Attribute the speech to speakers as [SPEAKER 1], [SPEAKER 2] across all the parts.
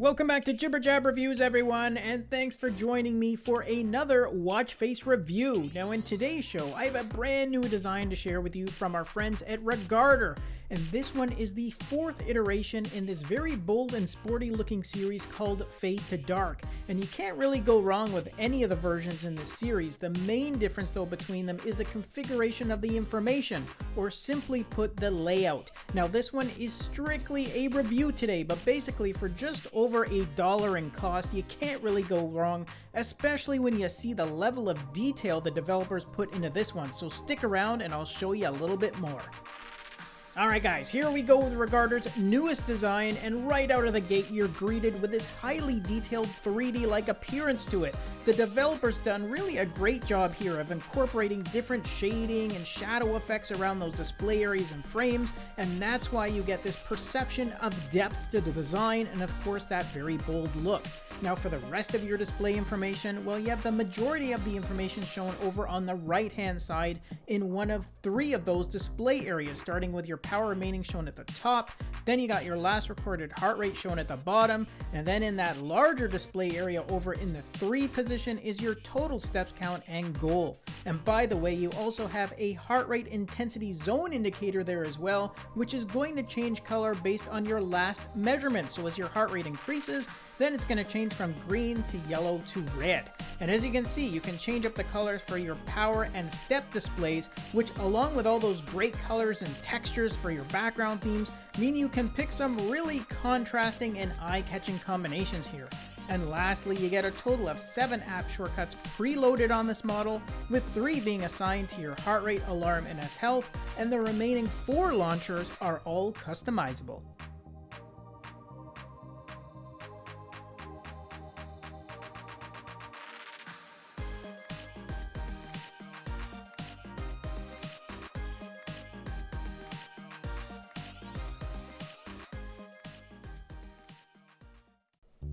[SPEAKER 1] Welcome back to Jibber Jab Reviews, everyone, and thanks for joining me for another Watch Face review. Now, in today's show, I have a brand new design to share with you from our friends at Regarder, and this one is the fourth iteration in this very bold and sporty looking series called Fade to Dark. And you can't really go wrong with any of the versions in this series. The main difference though between them is the configuration of the information, or simply put, the layout. Now this one is strictly a review today, but basically for just over a dollar in cost, you can't really go wrong, especially when you see the level of detail the developers put into this one. So stick around and I'll show you a little bit more. Alright guys, here we go with Regarder's newest design, and right out of the gate you're greeted with this highly detailed 3D-like appearance to it. The developer's done really a great job here of incorporating different shading and shadow effects around those display areas and frames, and that's why you get this perception of depth to the design and of course that very bold look. Now for the rest of your display information, well you have the majority of the information shown over on the right hand side in one of three of those display areas, starting with your power remaining shown at the top, then you got your last recorded heart rate shown at the bottom, and then in that larger display area over in the 3 position is your total steps count and goal. And by the way, you also have a heart rate intensity zone indicator there as well, which is going to change color based on your last measurement. So as your heart rate increases, then it's going to change from green to yellow to red. And as you can see, you can change up the colors for your power and step displays, which along with all those great colors and textures for your background themes, mean you can pick some really contrasting and eye-catching combinations here. And lastly, you get a total of 7 app shortcuts preloaded on this model, with 3 being assigned to your heart rate, alarm, and S health, and the remaining 4 launchers are all customizable.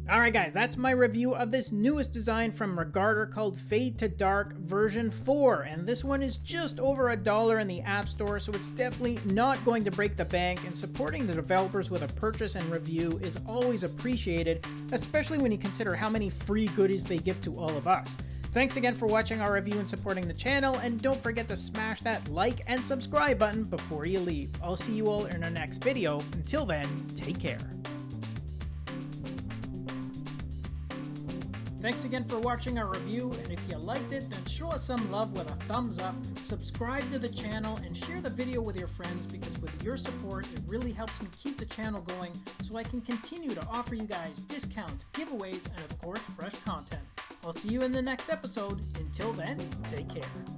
[SPEAKER 1] Alright guys, that's my review of this newest design from Regarder called Fade to Dark version 4, and this one is just over a dollar in the App Store, so it's definitely not going to break the bank, and supporting the developers with a purchase and review is always appreciated, especially when you consider how many free goodies they give to all of us. Thanks again for watching our review and supporting the channel, and don't forget to smash that like and subscribe button before you leave. I'll see you all in our next video. Until then, take care. Thanks again for watching our review, and if you liked it, then show us some love with a thumbs up, subscribe to the channel, and share the video with your friends because with your support, it really helps me keep the channel going so I can continue to offer you guys discounts, giveaways, and of course, fresh content. I'll see you in the next episode. Until then, take care.